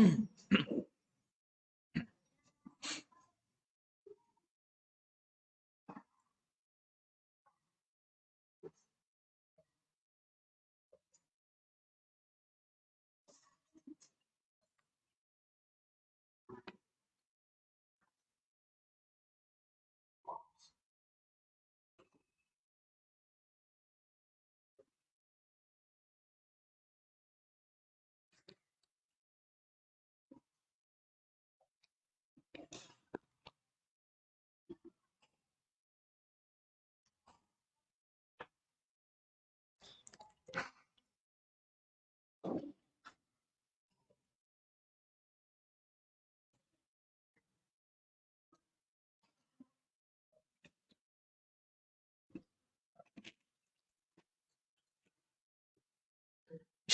mm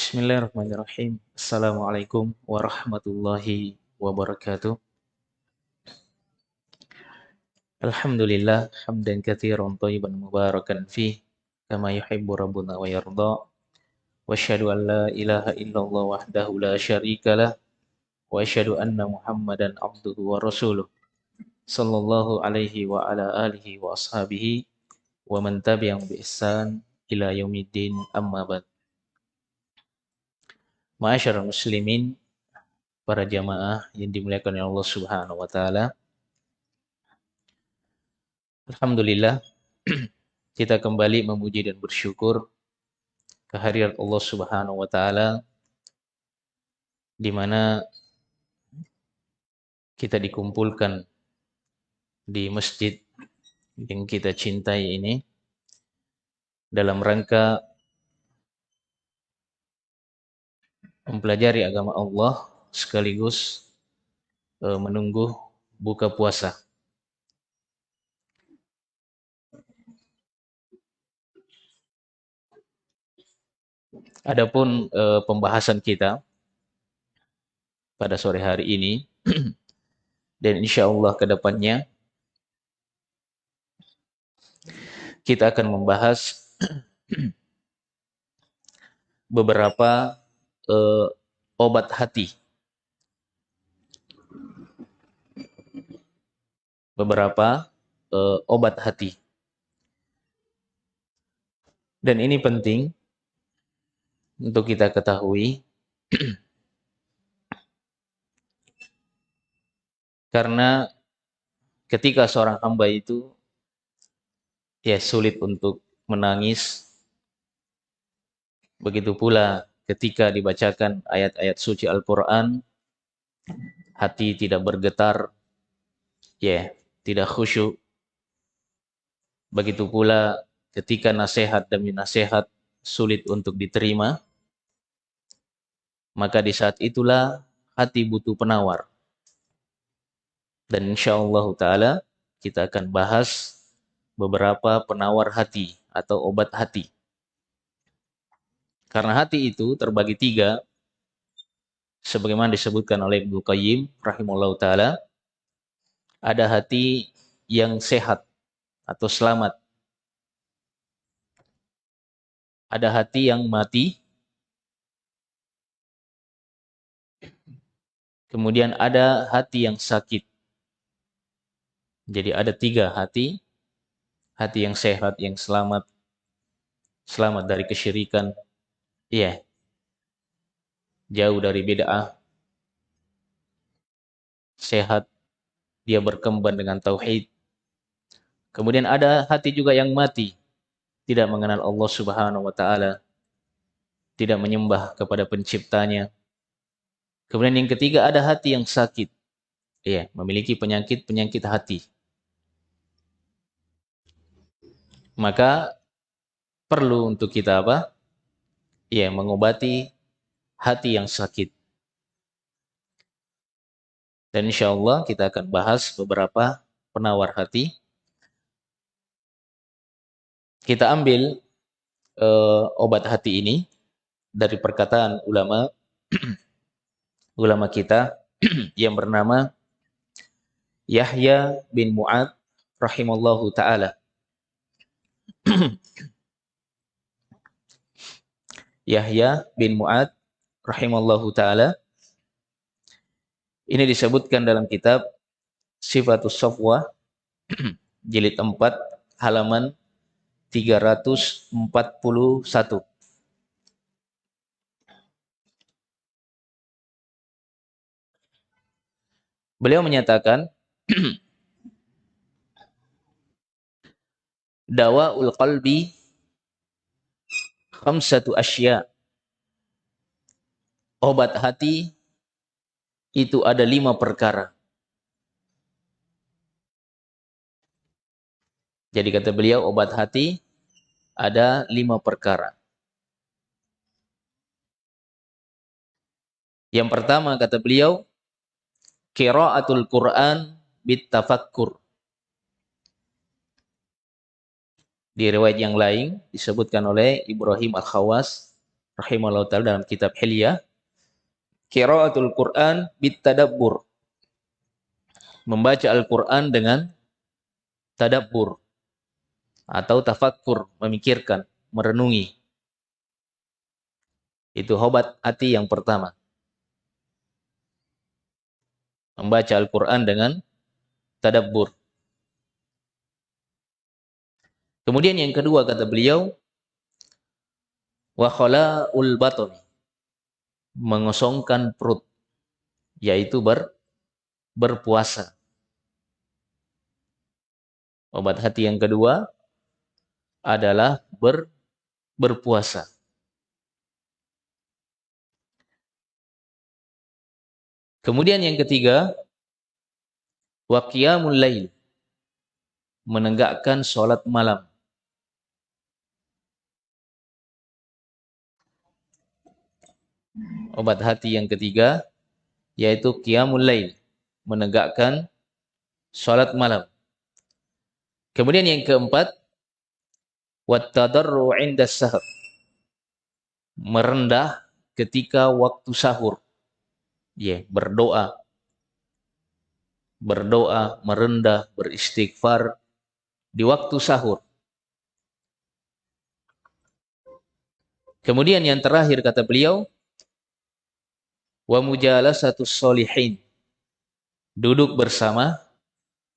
Bismillahirrahmanirrahim. Assalamualaikum warahmatullahi wabarakatuh. Alhamdulillah hamdan katsiran thayyiban mubarakan fi kama yuhibbu rabbuna wa yarda. Wa asyhadu an la ilaha illallah wahdahu la syarikalah wa asyhadu anna Muhammadan abduhu wa rasuluh. Sallallahu alaihi wa ala alihi wa ashabihi wa man tabi'ahum bi ihsan ila yaumiddin amma ba'd. Ma'asyar muslimin, para jamaah yang dimuliakan oleh Allah Subhanahu wa taala. Alhamdulillah kita kembali memuji dan bersyukur kehadirat Allah Subhanahu wa taala di mana kita dikumpulkan di masjid yang kita cintai ini dalam rangka mempelajari agama Allah sekaligus e, menunggu buka puasa. Adapun e, pembahasan kita pada sore hari ini dan insya Allah ke depannya kita akan membahas beberapa uh, obat hati. Beberapa uh, obat hati. Dan ini penting untuk kita ketahui karena ketika seorang hamba itu ya sulit untuk menangis begitu pula ketika dibacakan ayat-ayat suci Al-Quran, hati tidak bergetar, ya, yeah, tidak khusyuk. Begitu pula ketika nasihat demi nasihat sulit untuk diterima, maka di saat itulah hati butuh penawar. Dan insya Allah Ta'ala kita akan bahas beberapa penawar hati atau obat hati. Karena hati itu terbagi tiga, sebagaimana disebutkan oleh Ibnu Qayyim rahimahullah taala, ada hati yang sehat atau selamat. Ada hati yang mati. Kemudian ada hati yang sakit. Jadi ada tiga hati. Hati yang sehat, yang selamat. Selamat dari kesyirikan, Iya. Jauh dari bid'ah. Sehat. Dia berkembang dengan tauhid. Kemudian ada hati juga yang mati. Tidak mengenal Allah subhanahu wa ta'ala. Tidak menyembah kepada penciptanya. Kemudian yang ketiga ada hati yang sakit. Iya, memiliki penyakit-penyakit hati. Maka perlu untuk kita apa? Ya mengobati hati yang sakit. Dan insya Allah kita akan bahas beberapa penawar hati. Kita ambil uh, obat hati ini dari perkataan ulama ulama kita yang bernama Yahya bin Mu'ad rahimallahu taala. Yahya bin Mu'ad rahimallahu taala Ini disebutkan dalam kitab Sifatus Safwa jilid 4 halaman 341. Beliau menyatakan dawaul qalbi khamsatu asya obat hati itu ada lima perkara. Jadi kata beliau obat hati ada lima perkara. Yang pertama kata beliau qiraatul Quran bitafakkur. Di riwayat yang lain disebutkan oleh Ibrahim Al-Khawas rahimahullah taala dalam kitab Hilyah qiraatul Quran bitadabbur. Membaca Al-Quran dengan tadabbur atau tafakkur, memikirkan, merenungi. Itu hobat hati yang pertama. Membaca Al-Quran dengan tadabbur. Kemudian yang kedua kata beliau, wa khala'ul mengosongkan perut, yaitu ber, berpuasa. Obat hati yang kedua adalah ber, berpuasa. Kemudian yang ketiga, waqiyamul lail, menegakkan sholat malam. Obat hati yang ketiga yaitu qiyamul lail, menegakkan salat malam. Kemudian yang keempat wattadarru 'inda sahur. Merendah ketika waktu sahur. Ya, yeah, berdoa. Berdoa, merendah, beristighfar di waktu sahur. Kemudian yang terakhir kata beliau, wa mujalasatu solihin. Duduk bersama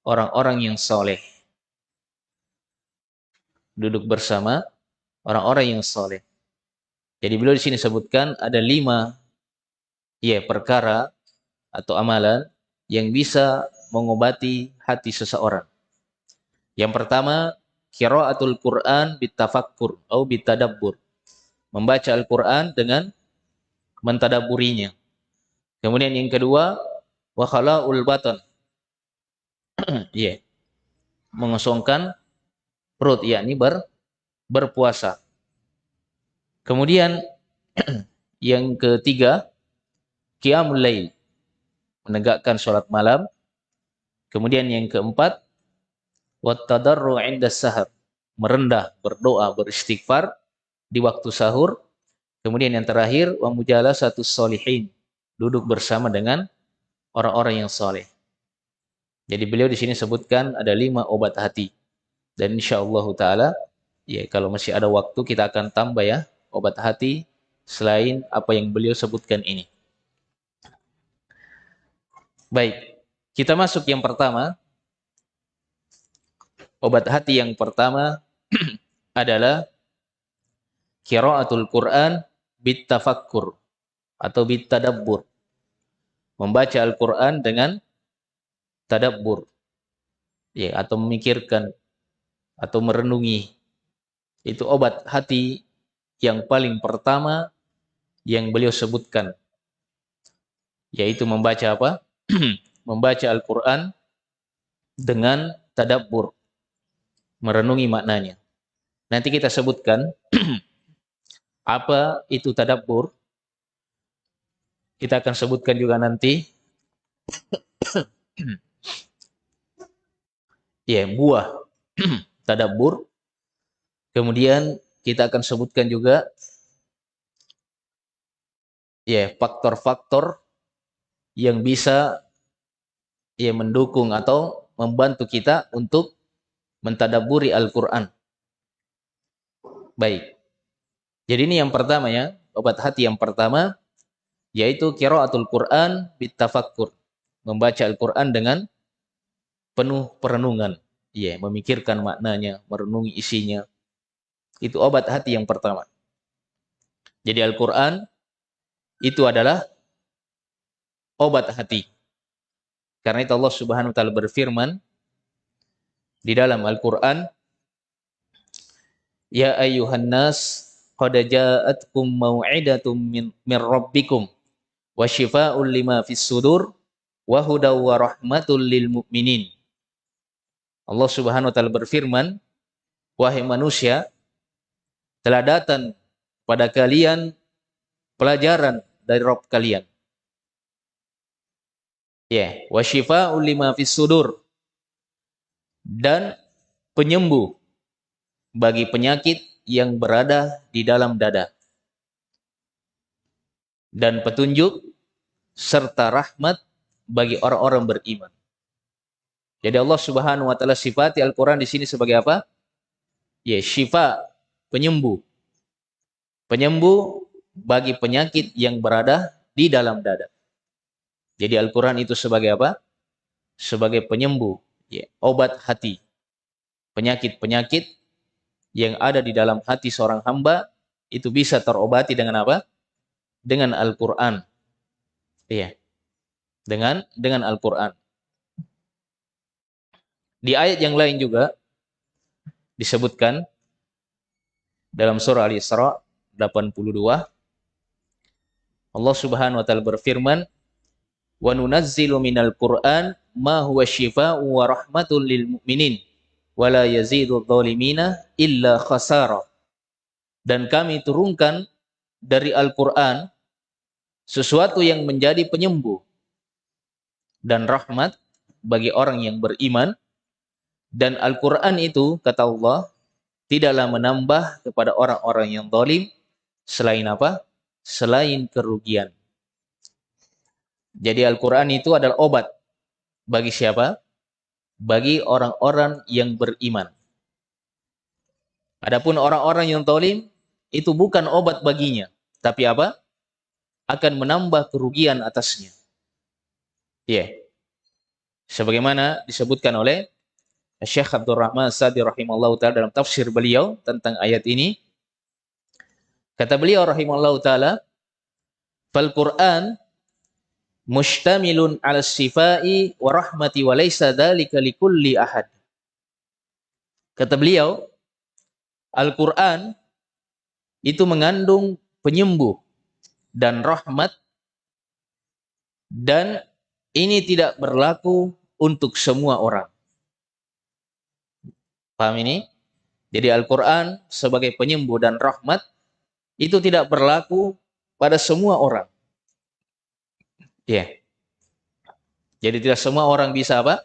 orang-orang yang soleh. Duduk bersama orang-orang yang soleh. Jadi beliau di sini sebutkan ada lima ya perkara atau amalan yang bisa mengobati hati seseorang. Yang pertama, qiraatul Quran bitafakkur atau bitadabbur. Membaca Al-Quran dengan mentadaburinya. Kemudian yang kedua, wa khala'ul batan. Iya. yeah. Mengosongkan perut yakni ber berpuasa. Kemudian yang ketiga, qiyamul lail. Menegakkan salat malam. Kemudian yang keempat, wat tadarru 'inda sahar. Merendah, berdoa, beristighfar di waktu sahur. Kemudian yang terakhir, wa mujalasatu solihin duduk bersama dengan orang-orang yang soleh. Jadi beliau di sini sebutkan ada lima obat hati. Dan insya Allah Ta'ala, ya kalau masih ada waktu kita akan tambah ya obat hati selain apa yang beliau sebutkan ini. Baik, kita masuk yang pertama. Obat hati yang pertama adalah kiraatul Quran bitafakkur atau bitadabbur membaca Al-Quran dengan tadabbur. Ya atau memikirkan atau merenungi. Itu obat hati yang paling pertama yang beliau sebutkan. Yaitu membaca apa? Membaca Al-Quran dengan tadabbur. Merenungi maknanya. Nanti kita sebutkan apa itu tadabbur kita akan sebutkan juga nanti. ya, buah tadabur. Kemudian kita akan sebutkan juga ya faktor-faktor yang bisa ya mendukung atau membantu kita untuk mentadaburi Al-Qur'an. Baik. Jadi ini yang pertama ya, obat hati yang pertama yaitu qiraatul Quran bitafakkur, membaca Al-Qur'an dengan penuh perenungan. Ya, memikirkan maknanya, merenungi isinya. Itu obat hati yang pertama. Jadi Al-Qur'an itu adalah obat hati. Karena itu Allah Subhanahu wa taala berfirman di dalam Al-Qur'an Ya ayyuhan nas qad ja'atkum mau'idatum min, min rabbikum wa shifaa'un lima fis sudur wa hudaw wa rahmatul lil mu'minin. Allah Subhanahu wa taala berfirman, wahai manusia, telah datang pada kalian pelajaran dari Rabb kalian. Ya, yeah. wa shifaa'un lima fis sudur dan penyembuh bagi penyakit yang berada di dalam dada. Dan petunjuk serta rahmat bagi orang-orang beriman. Jadi Allah Subhanahu wa taala sifati Al-Qur'an di sini sebagai apa? Ya, syifa, penyembuh. Penyembuh bagi penyakit yang berada di dalam dada. Jadi Al-Qur'an itu sebagai apa? Sebagai penyembuh, ya, obat hati. Penyakit-penyakit yang ada di dalam hati seorang hamba itu bisa terobati dengan apa? Dengan Al-Qur'an. Iya. Dengan dengan Al-Qur'an. Di ayat yang lain juga disebutkan dalam surah Al-Isra 82 Allah Subhanahu wa taala berfirman wa nunazzilu minal Qur'an ma huwa syifaa'u wa rahmatul lil mu'minin wala yazidu dhalimina illa khasara. Dan kami turunkan dari Al-Qur'an sesuatu yang menjadi penyembuh dan rahmat bagi orang yang beriman dan Al-Qur'an itu kata Allah tidaklah menambah kepada orang-orang yang zalim selain apa? Selain kerugian. Jadi Al-Qur'an itu adalah obat bagi siapa? bagi orang-orang yang beriman. Adapun orang-orang yang tolim itu bukan obat baginya, tapi apa? Akan menambah kerugian atasnya. Ya. Yeah. Sebagaimana disebutkan oleh Syekh Abdul Rahman Sadi rahimallahu taala dalam tafsir beliau tentang ayat ini. Kata beliau rahimallahu taala, "Fal Qur'an mustamilun ala sifai wa rahmati wa laysa dzalika likulli ahad. Kata beliau, Al-Qur'an itu mengandung penyembuh dan rahmat dan ini tidak berlaku untuk semua orang. Paham ini? Jadi Al-Quran sebagai penyembuh dan rahmat itu tidak berlaku pada semua orang. Ya. Jadi tidak semua orang bisa apa?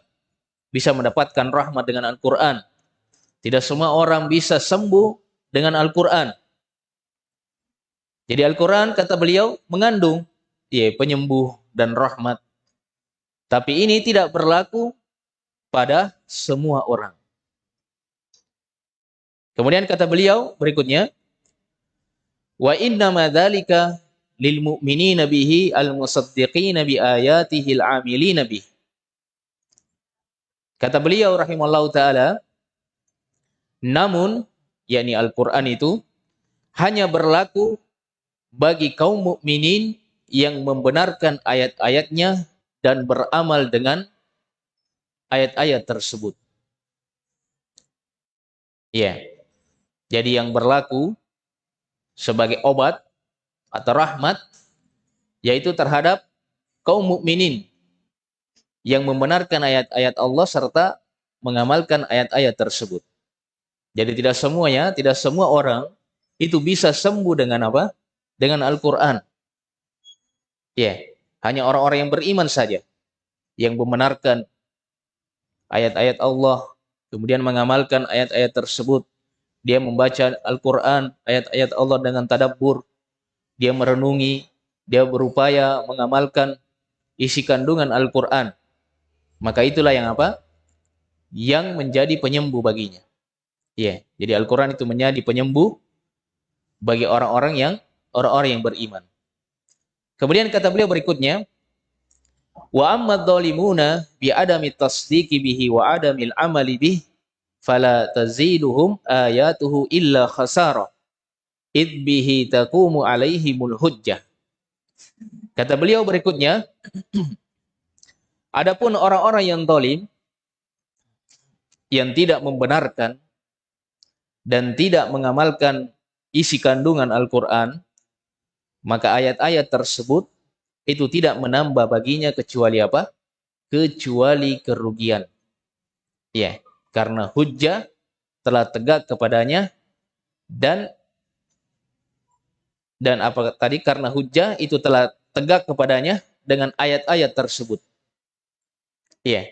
Bisa mendapatkan rahmat dengan Al-Quran. Tidak semua orang bisa sembuh dengan Al-Quran. Jadi Al-Quran kata beliau mengandung ya, penyembuh dan rahmat. Tapi ini tidak berlaku pada semua orang. Kemudian kata beliau berikutnya, wa inna madzalika lil mu'minina bihi al musaddiqina bi ayatihi al amilina bihi. Kata beliau rahimallahu taala, namun yakni Al-Qur'an itu hanya berlaku bagi kaum mukminin yang membenarkan ayat-ayatnya dan beramal dengan ayat-ayat tersebut. Ya. Jadi yang berlaku sebagai obat atau rahmat yaitu terhadap kaum mukminin yang membenarkan ayat-ayat Allah serta mengamalkan ayat-ayat tersebut. Jadi tidak semuanya, tidak semua orang itu bisa sembuh dengan apa? Dengan Al-Qur'an. Ya, yeah. hanya orang-orang yang beriman saja yang membenarkan ayat-ayat Allah, kemudian mengamalkan ayat-ayat tersebut. Dia membaca Al-Qur'an, ayat-ayat Allah dengan tadabbur, dia merenungi, dia berupaya mengamalkan isi kandungan Al-Quran. Maka itulah yang apa? Yang menjadi penyembuh baginya. Ya, yeah. jadi Al-Quran itu menjadi penyembuh bagi orang-orang yang orang-orang yang beriman. Kemudian kata beliau berikutnya, Wa amma dhalimuna bi adami tasdiqi bihi wa adamil amali bih fala taziduhum ayatuhu illa khasara id bihi taqumu alaihimul hujjah. Kata beliau berikutnya, adapun orang-orang yang zalim yang tidak membenarkan dan tidak mengamalkan isi kandungan Al-Quran, maka ayat-ayat tersebut itu tidak menambah baginya kecuali apa? Kecuali kerugian. Ya, karena hujjah telah tegak kepadanya dan dan apa tadi karena hujjah itu telah tegak kepadanya dengan ayat-ayat tersebut. Iya.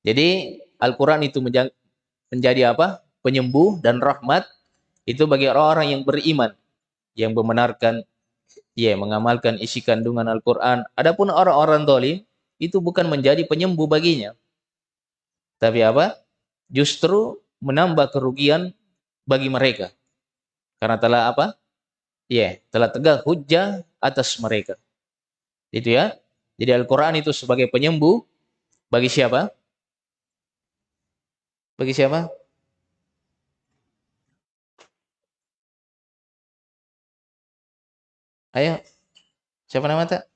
Jadi Al-Qur'an itu menjadi apa? penyembuh dan rahmat itu bagi orang-orang yang beriman yang membenarkan ya mengamalkan isi kandungan Al-Qur'an. Adapun orang-orang zalim itu bukan menjadi penyembuh baginya. Tapi apa? Justru menambah kerugian bagi mereka. Karena telah apa? Ya, telah tegak hujah atas mereka. Itu ya. Jadi Al-Qur'an itu sebagai penyembuh bagi siapa? Bagi siapa? Ayo. Siapa nama tak?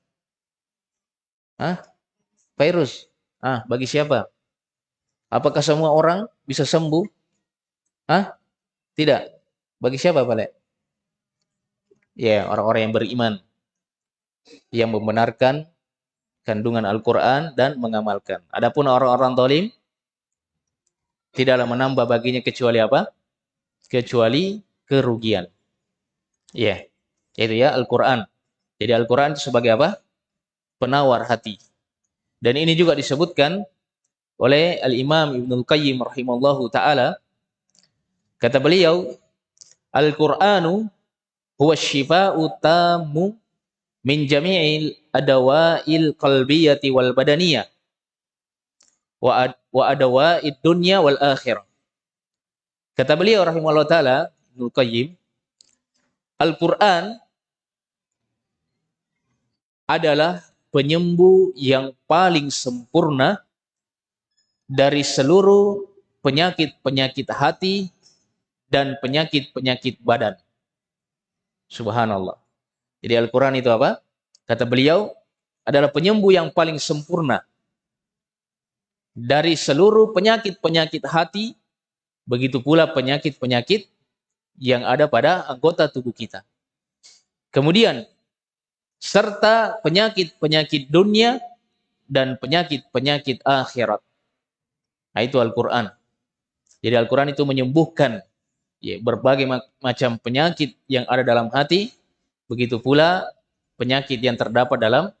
Hah? Virus. Ah, bagi siapa? Apakah semua orang bisa sembuh? Hah? Tidak. Bagi siapa, Pak Ya, orang-orang yang beriman. Yang membenarkan kandungan Al-Quran dan mengamalkan. Adapun orang-orang tolim, tidaklah menambah baginya kecuali apa? Kecuali kerugian. Ya. Yaitu ya Al-Quran. Jadi Al-Quran sebagai apa? Penawar hati. Dan ini juga disebutkan oleh Al-Imam Ibn Al-Qayyim rahimallahu ta'ala. Kata beliau, Al-Qur'anu huwa syifa'u tamu min jami'il adawa'il qalbiyati wal badaniyah wa, ad, wa adawa'id dunya wal akhir. Kata beliau rahimahullah ta'ala, Ibn Qayyim, Al-Quran adalah penyembuh yang paling sempurna dari seluruh penyakit-penyakit hati dan penyakit-penyakit badan. Subhanallah. Jadi Al-Quran itu apa? Kata beliau, adalah penyembuh yang paling sempurna dari seluruh penyakit-penyakit hati, begitu pula penyakit-penyakit yang ada pada anggota tubuh kita. Kemudian, serta penyakit-penyakit dunia dan penyakit-penyakit akhirat. Nah, itu Al-Quran. Jadi Al-Quran itu menyembuhkan ya, berbagai macam penyakit yang ada dalam hati, begitu pula penyakit yang terdapat dalam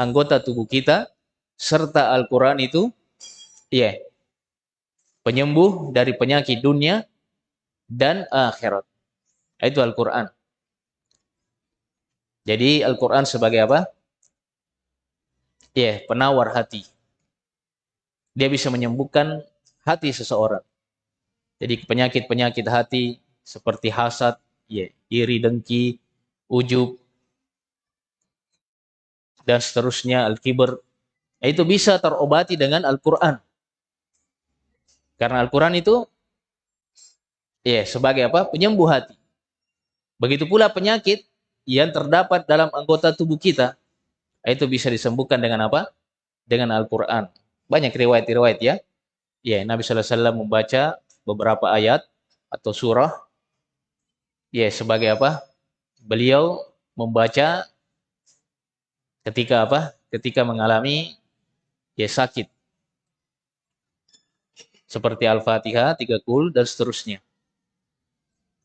anggota tubuh kita, serta Al-Quran itu ya penyembuh dari penyakit dunia dan akhirat. Nah, itu Al-Quran. Jadi Al-Quran sebagai apa? Ya, penawar hati. Dia bisa menyembuhkan hati seseorang. Jadi penyakit-penyakit hati seperti hasad, ya, iri, dengki, ujub, dan seterusnya, al-kibr, itu bisa terobati dengan Al-Quran. Karena Al-Quran itu ya sebagai apa? Penyembuh hati. Begitu pula penyakit yang terdapat dalam anggota tubuh kita, itu bisa disembuhkan dengan apa? Dengan Al-Quran. Banyak riwayat-riwayat ya. Ya, Nabi SAW membaca beberapa ayat atau surah. Ya, sebagai apa? Beliau membaca ketika apa? Ketika mengalami ya sakit. Seperti Al-Fatihah, tiga kul, dan seterusnya.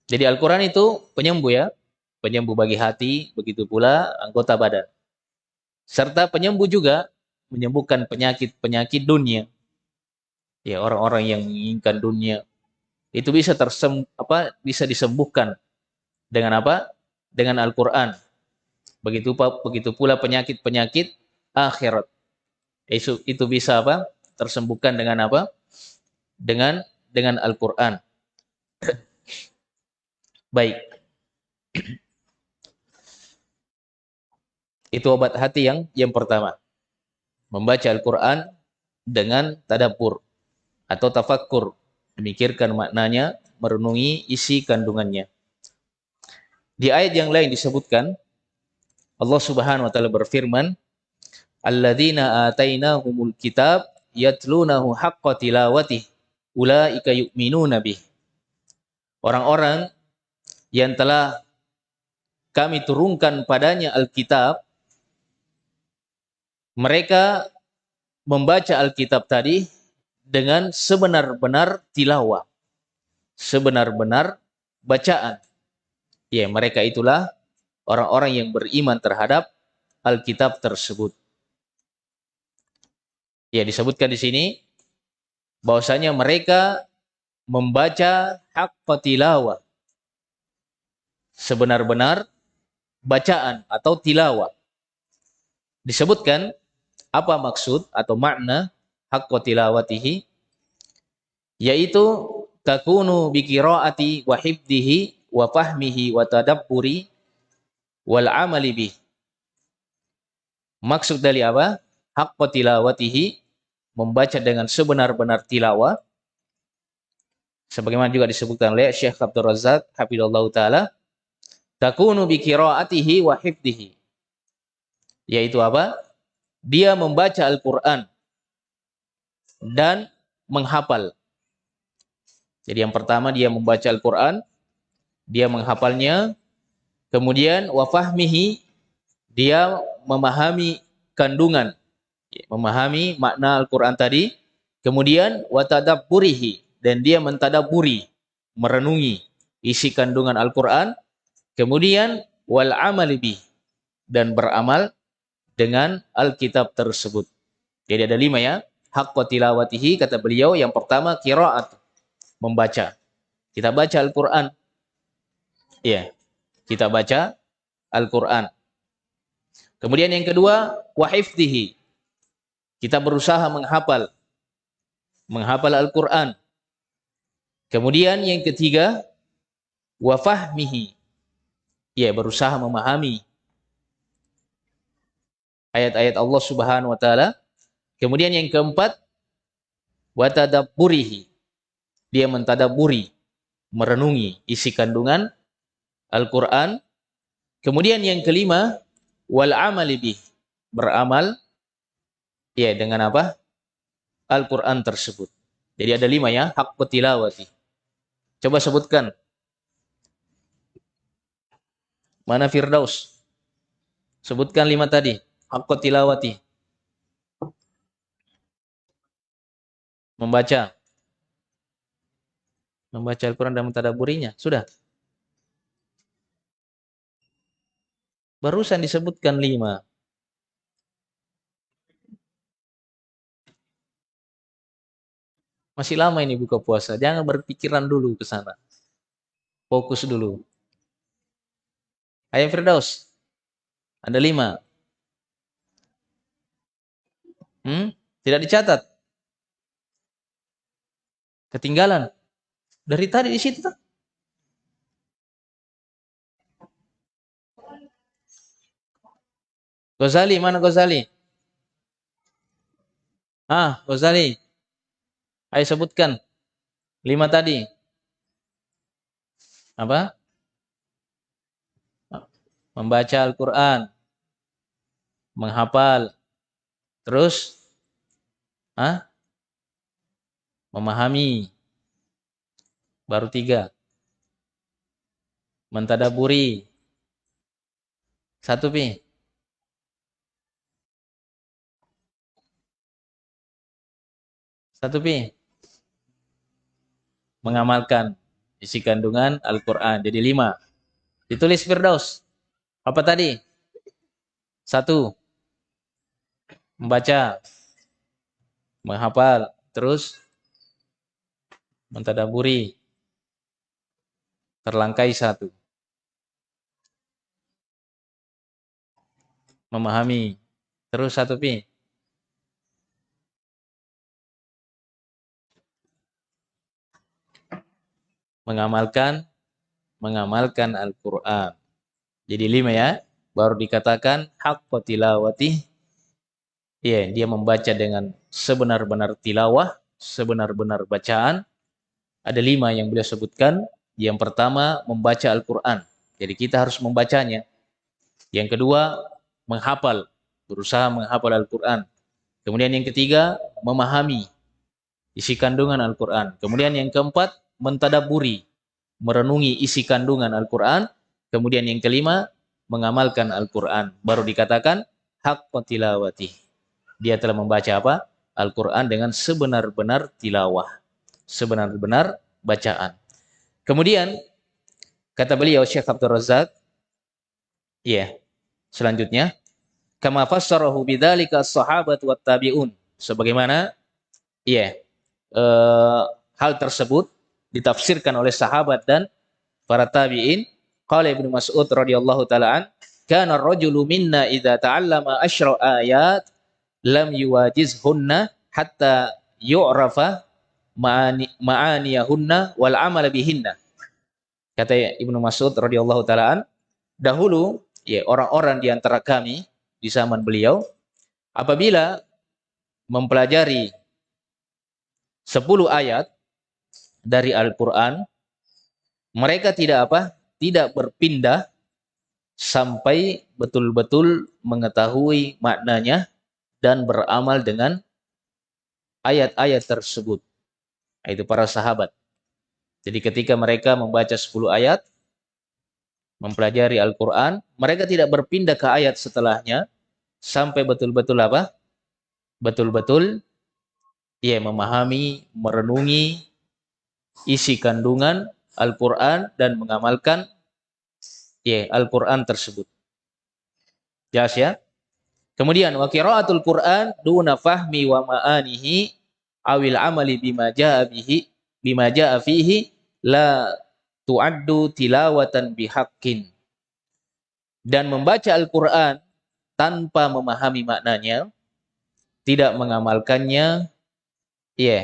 Jadi Al-Quran itu penyembuh ya. Penyembuh bagi hati, begitu pula anggota badan. Serta penyembuh juga menyembuhkan penyakit-penyakit dunia. Ya, orang-orang yang menginginkan dunia itu bisa tersem apa bisa disembuhkan dengan apa? Dengan Al-Qur'an. Begitu begitu pula penyakit-penyakit akhirat. Itu itu bisa apa? Tersembuhkan dengan apa? Dengan dengan Al-Qur'an. Baik. Itu obat hati yang yang pertama. Membaca Al-Quran dengan tadabur atau tafakkur. Memikirkan maknanya, merenungi isi kandungannya. Di ayat yang lain disebutkan, Allah subhanahu wa ta'ala berfirman, Alladzina atainahumul kitab yatlunahu haqqa tilawatih ulaika yu'minuna bih. Orang-orang yang telah kami turunkan padanya Alkitab, mereka membaca Alkitab tadi dengan sebenar-benar tilawah. Sebenar-benar bacaan. Ya, mereka itulah orang-orang yang beriman terhadap Alkitab tersebut. Ya, disebutkan di sini bahwasanya mereka membaca hak tilawah. Sebenar-benar bacaan atau tilawah. Disebutkan apa maksud atau makna hak tilawatihi yaitu takunu bi qiraati wa hifdihi wa fahmihi wa tadabburi wal amali bih. Maksud dari apa? Hak tilawatihi membaca dengan sebenar-benar tilawah sebagaimana juga disebutkan oleh Syekh Abdul Razak hafizallahu taala takunu bi qiraatihi wa yaitu apa dia membaca Al-Qur'an dan menghafal. Jadi yang pertama dia membaca Al-Qur'an dia menghafalnya. Kemudian wa fahmihi dia memahami kandungan. Memahami makna Al-Quran tadi, kemudian watadabburihi dan dia mentadaburi, merenungi isi kandungan Al-Quran, kemudian wal dan beramal dengan Alkitab tersebut. Jadi ada lima ya. Hak tilawatihi kata beliau yang pertama kiraat membaca. Kita baca Al-Quran. Iya. Kita baca Al-Quran. Kemudian yang kedua wahifdihi kita berusaha menghafal menghafal Al-Qur'an. Kemudian yang ketiga wa fahmihi. Ya, berusaha memahami ayat-ayat Allah Subhanahu wa taala. Kemudian yang keempat wa tadabburihi. Dia mentadaburi, merenungi isi kandungan Al-Qur'an. Kemudian yang kelima wal amali. Beramal Ya, dengan apa? Al-Quran tersebut. Jadi ada lima ya, hak tilawati. Coba sebutkan. Mana Firdaus? Sebutkan lima tadi. Hak tilawati. Membaca. Membaca Al-Quran dan mentadaburinya. Sudah. Barusan disebutkan lima. Masih lama ini buka puasa. Jangan berpikiran dulu ke sana. Fokus dulu. Ayam Firdaus. Ada lima. Hmm? Tidak dicatat. Ketinggalan. Dari tadi di situ. Ghazali, mana Ghazali? Ah, Ghazali. Ayo sebutkan. Lima tadi. Apa? Membaca Al-Quran. Menghafal. Terus? Hah? Memahami. Baru tiga. Mentadaburi. Satu pi. Satu pi mengamalkan isi kandungan Al-Quran. Jadi lima. Ditulis Firdaus. Apa tadi? Satu. Membaca. Menghafal. Terus. Mentadaburi. Terlangkai satu. Memahami. Terus satu pi. mengamalkan mengamalkan Al-Qur'an. Jadi lima ya, baru dikatakan hak tilawati ya dia membaca dengan sebenar-benar tilawah, sebenar-benar bacaan. Ada lima yang beliau sebutkan. Yang pertama, membaca Al-Quran. Jadi kita harus membacanya. Yang kedua, menghafal. Berusaha menghafal Al-Quran. Kemudian yang ketiga, memahami isi kandungan Al-Quran. Kemudian yang keempat, mentadaburi, merenungi isi kandungan Al-Quran. Kemudian yang kelima, mengamalkan Al-Quran. Baru dikatakan, hak tilawati. Dia telah membaca apa? Al-Quran dengan sebenar-benar tilawah. Sebenar-benar bacaan. Kemudian, kata beliau Syekh Abdul Razak, ya, yeah, selanjutnya, kama fassarahu bidzalika sahabat wa tabi'un. Sebagaimana ya yeah, uh, hal tersebut ditafsirkan oleh sahabat dan para tabi'in. Qala Ibnu Mas'ud radhiyallahu taala an, kana ar-rajulu minna idza ta'allama asyra ayat lam yuwajizhunna hatta yu'rafa ma'ani ma'aniyahunna wal amal bihinna. Kata Ibnu Mas'ud radhiyallahu taala dahulu ya orang-orang di antara kami di zaman beliau apabila mempelajari 10 ayat dari Al-Qur'an mereka tidak apa? tidak berpindah sampai betul-betul mengetahui maknanya dan beramal dengan ayat-ayat tersebut. Itu para sahabat. Jadi ketika mereka membaca 10 ayat, mempelajari Al-Quran, mereka tidak berpindah ke ayat setelahnya, sampai betul-betul apa? Betul-betul ia memahami, merenungi isi kandungan Al-Quran dan mengamalkan ya Al-Quran tersebut. Jelas ya? Kemudian wa qiraatul Quran duna fahmi wa ma'anihi awil amali bima jaa bihi bima jaa fihi la tu'addu tilawatan bihaqqin. Dan membaca Al-Qur'an tanpa memahami maknanya, tidak mengamalkannya, ya, yeah,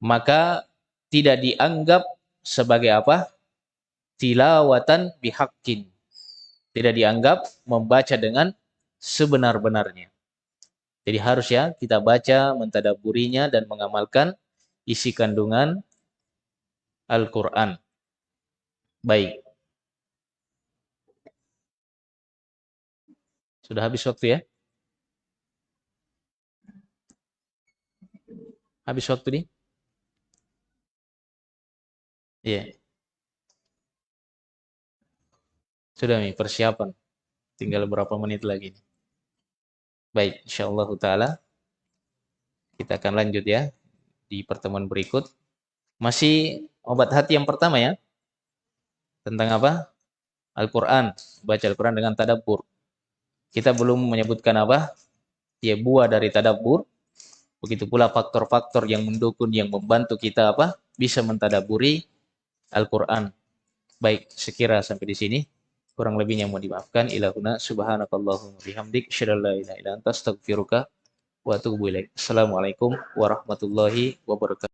maka tidak dianggap sebagai apa? Tilawatan bihaqqin. Tidak dianggap membaca dengan sebenar-benarnya. Jadi harus ya kita baca, mentadaburinya dan mengamalkan isi kandungan Al-Quran. Baik. Sudah habis waktu ya? Habis waktu nih? Iya. Yeah. Sudah nih persiapan. Tinggal berapa menit lagi nih. Baik, insyaallah taala kita akan lanjut ya di pertemuan berikut. Masih obat hati yang pertama ya. Tentang apa? Al-Qur'an, baca Al-Qur'an dengan tadabbur. Kita belum menyebutkan apa? Ya buah dari tadabbur. Begitu pula faktor-faktor yang mendukung yang membantu kita apa? Bisa mentadaburi Al-Qur'an. Baik, sekira sampai di sini. Kurang lebihnya mau dimaafkan. Ilahuna subhanakallahumma bihamdik. Syadallah ilaha ila anta astagfiruka wa atubu ilaik. Assalamualaikum warahmatullahi wabarakatuh.